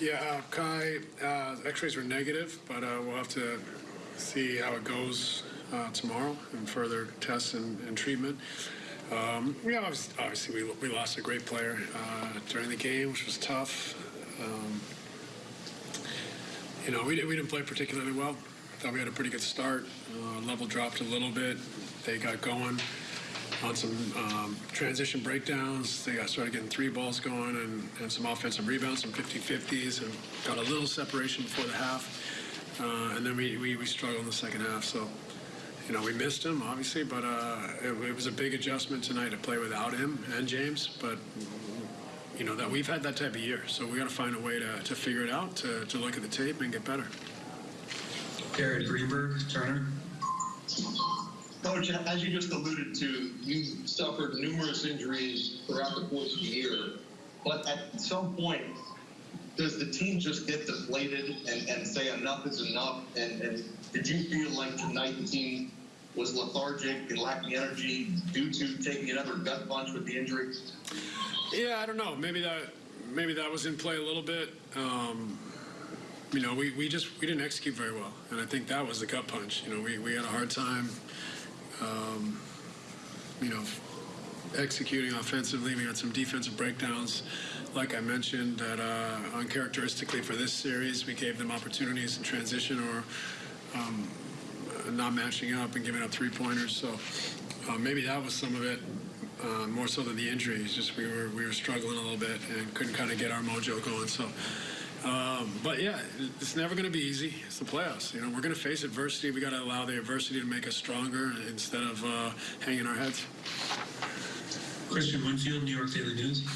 Yeah, uh, Kai, uh, X-rays were negative, but uh, we'll have to see how it goes uh, tomorrow and further tests and, and treatment. Um, yeah, obviously, obviously we, we lost a great player uh, during the game, which was tough. Um, you know, we, we didn't play particularly well. I Thought we had a pretty good start. Uh, level dropped a little bit. They got going on some um, transition breakdowns. They got started getting three balls going and, and some offensive rebounds, some 50-50s, and got a little separation before the half. Uh, and then we, we, we struggled in the second half. So, you know, we missed him, obviously, but uh, it, it was a big adjustment tonight to play without him and James. But, you know, that we've had that type of year. So we got to find a way to, to figure it out, to, to look at the tape and get better. Garrett Greenberg, Turner. Coach, as you just alluded to, you suffered numerous injuries throughout the course of the year. But at some point, does the team just get deflated and, and say enough is enough? And, and did you feel like tonight the team was lethargic and lacking energy due to taking another gut punch with the injury? Yeah, I don't know. Maybe that maybe that was in play a little bit. Um, you know, we, we just we didn't execute very well, and I think that was the gut punch. You know, we, we had a hard time, um, you know, executing offensively. We had some defensive breakdowns, like I mentioned, that uh, uncharacteristically for this series, we gave them opportunities in transition or um, not matching up and giving up three pointers. So uh, maybe that was some of it. Uh, more so than the injuries, just we were we were struggling a little bit and couldn't kind of get our mojo going. So, um, but yeah, it's never going to be easy. It's the playoffs. You know, we're going to face adversity. We got to allow the adversity to make us stronger instead of uh, hanging our heads. Kristian Winfield, New York Daily News.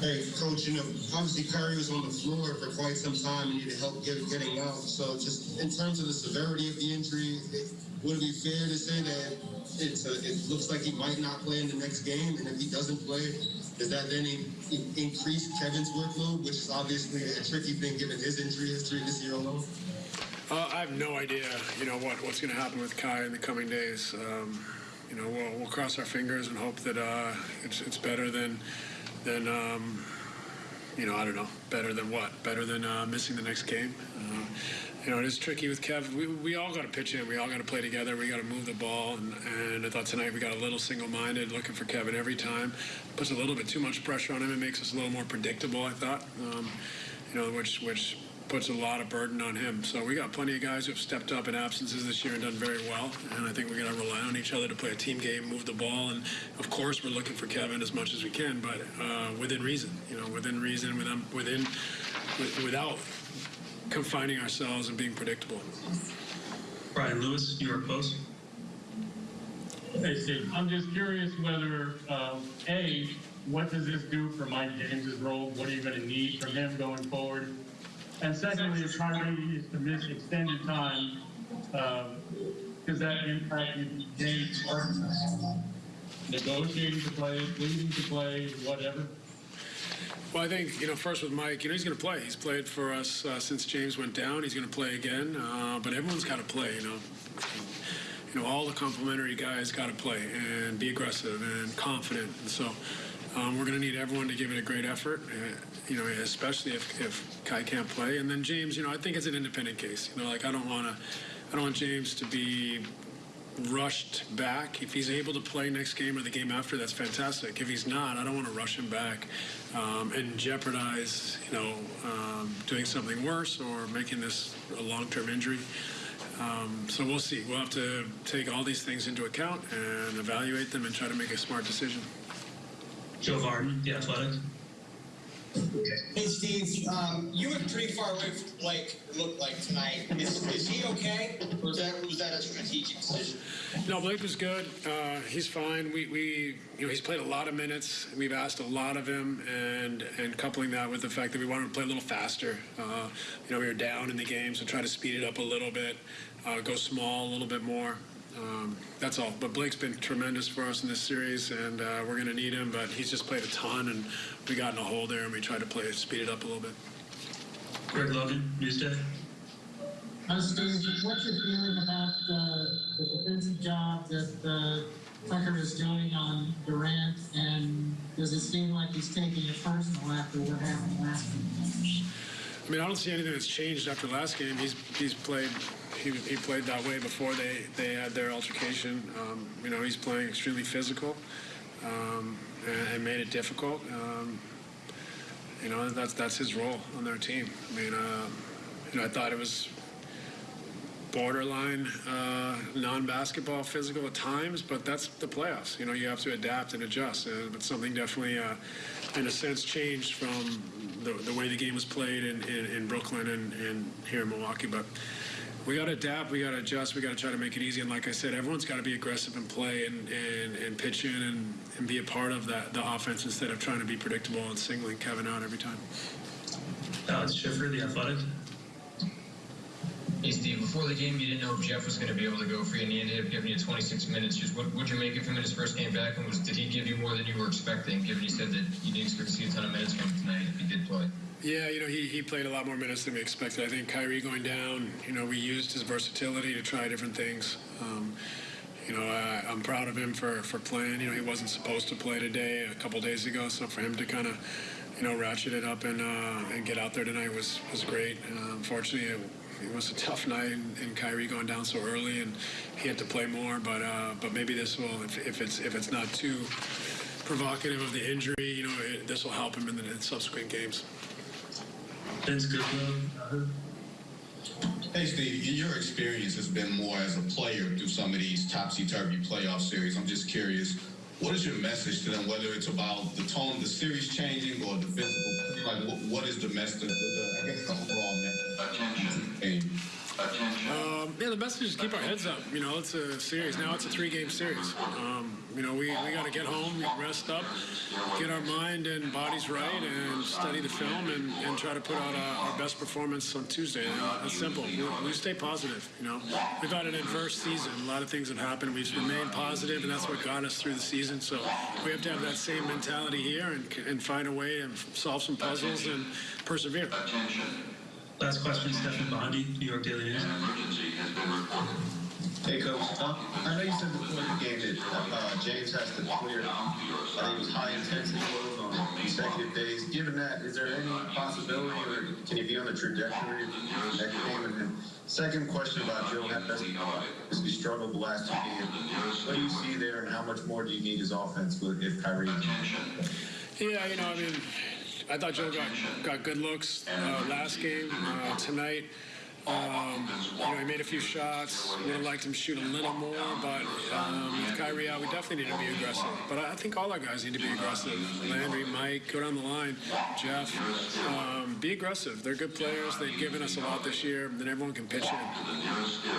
Hey, coach, you know, obviously Curry was on the floor for quite some time and needed help get, getting out. So, just in terms of the severity of the injury, it, would it be fair to say that it's a, it looks like he might not play in the next game? And if he doesn't play, does that then in, in- increase Kevin's workload, which is obviously a tricky thing given his injury history this year alone? Uh, I have no idea, you know, what, what's going to happen with Kai in the coming days. Um, you know, we'll, we'll cross our fingers and hope that uh, it's, it's better than, than um, you know, I don't know, better than what? Better than uh, missing the next game. Uh, you know, it is tricky with Kev. We, we all got to pitch in. We all got to play together. We got to move the ball. And, and I thought tonight we got a little single-minded, looking for Kevin every time. Puts a little bit too much pressure on him. It makes us a little more predictable. I thought, um, you know, which which puts a lot of burden on him. So we got plenty of guys who have stepped up in absences this year and done very well. And I think we're going to rely on each other to play a team game, move the ball, and of course we're looking for Kevin as much as we can, but uh, within reason. You know, within reason, within within without confining ourselves and being predictable. Brian Lewis, New York Post. Hey, Steve, I'm just curious whether, um, A, what does this do for Mike James's role? What are you going to need from him going forward? And secondly, if Kyrie is to miss extended time, um, does that impact James' negotiating to play, pleading to play, whatever? Well, I think, you know, first with Mike, you know, he's going to play. He's played for us uh, since James went down. He's going to play again. Uh, but everyone's got to play, you know. You know, all the complimentary guys got to play and be aggressive and confident. And so um, we're going to need everyone to give it a great effort, uh, you know, especially if, if Kai can't play. And then James, you know, I think it's an independent case. You know, like I don't want to, I don't want James to be rushed back. If he's able to play next game or the game after, that's fantastic. If he's not, I don't want to rush him back um, and jeopardize, you know, um, doing something worse or making this a long-term injury. Um, so we'll see. We'll have to take all these things into account and evaluate them and try to make a smart decision. Joe Vardon, The Athletic. Hey, Steve, um, you were pretty far away from Blake, it looked like tonight. Is, is he okay? Or was that, was that a strategic decision? No, Blake was good. Uh, he's fine. We, we, you know, he's played a lot of minutes. We've asked a lot of him, and and coupling that with the fact that we wanted to play a little faster. Uh, you know, we were down in the game, so try to speed it up a little bit, uh, go small a little bit more. Um, that's all. But Blake's been tremendous for us in this series, and uh, we're going to need him. But he's just played a ton, and we got in a hole there, and we tried to play speed it up a little bit. Greg Logan, Newsday. Uh, Steve, what's your feeling about uh, the defensive job that uh, Tucker is doing on Durant, and does it seem like he's taking it personal after what happened last week? I mean, I don't see anything that's changed after last game. He's he's played he, he played that way before they, they had their altercation. Um, you know, he's playing extremely physical um, and, and made it difficult. Um, you know, that's that's his role on their team. I mean, uh, you know, I thought it was borderline uh, non-basketball physical at times, but that's the playoffs. You know, you have to adapt and adjust. Uh, but something definitely, uh, in a sense, changed from the, the way the game was played in, in, in Brooklyn and, and here in Milwaukee. But we got to adapt. We got to adjust. We got to try to make it easy. And like I said, everyone's got to be aggressive and play and, and, and pitch in and, and be a part of that the offense instead of trying to be predictable and singling Kevin out every time. Alex Schiffer, The Athletic. Hey Steve, before the game, you didn't know if Jeff was going to be able to go for you, and he ended up giving you 26 minutes. Just what would you make of him in his first game back, and was did he give you more than you were expecting? Given you said that you didn't expect to see a ton of minutes from him tonight if he did play. Yeah, you know, he, he played a lot more minutes than we expected. I think Kyrie going down, you know, we used his versatility to try different things. Um, you know, I, I'm proud of him for, for playing. You know, he wasn't supposed to play today a couple days ago, so for him to kind of, you know, ratchet it up and uh, and get out there tonight was was great. Uh, unfortunately, it, it was a tough night, and, and Kyrie going down so early, and he had to play more. But uh, but maybe this will, if, if it's if it's not too provocative of the injury, you know, it, this will help him in the in subsequent games. Vince Goodwill. Hey, Steve, your experience has been more as a player through some of these topsy-turvy playoff series. I'm just curious, what is your message to them, whether it's about the tone of the series changing or the physical, like what, what is the message, the, the, I guess the overall message? Attention. Um, yeah, the message is keep our heads up. You know, it's a series. Now it's a three-game series. Um, you know, we, we got to get home, rest up, get our mind and bodies right, and study the film and, and try to put out our, our best performance on Tuesday. Uh, simple. We, we stay positive. You know, we've had an adverse season. A lot of things have happened. We've remained positive, and that's what got us through the season. So we have to have that same mentality here and, and find a way and solve some puzzles and persevere. Last question, Stefan Bondy, New York Daily News. Hey, Coach. Uh, I know you said before the game that uh, James has to clear, I think it was high intensity load on consecutive days. Given that, is there any possibility, or can he be on the trajectory of next game? And then, second question about Joe Hepburn. He struggled the last two games. What do you see there, and how much more do you need his offense with if Kyrie? Yeah, you know, I mean, I thought Joe got, got good looks uh, last game. Uh, tonight, um, you know, he made a few shots. Would have liked him to shoot a little more, but um, with Kyrie out, we definitely need to be aggressive. But I think all our guys need to be aggressive. Landry, Mike, go down the line. Jeff, um, be aggressive. They're good players. They've given us a lot this year. Then everyone can pitch in.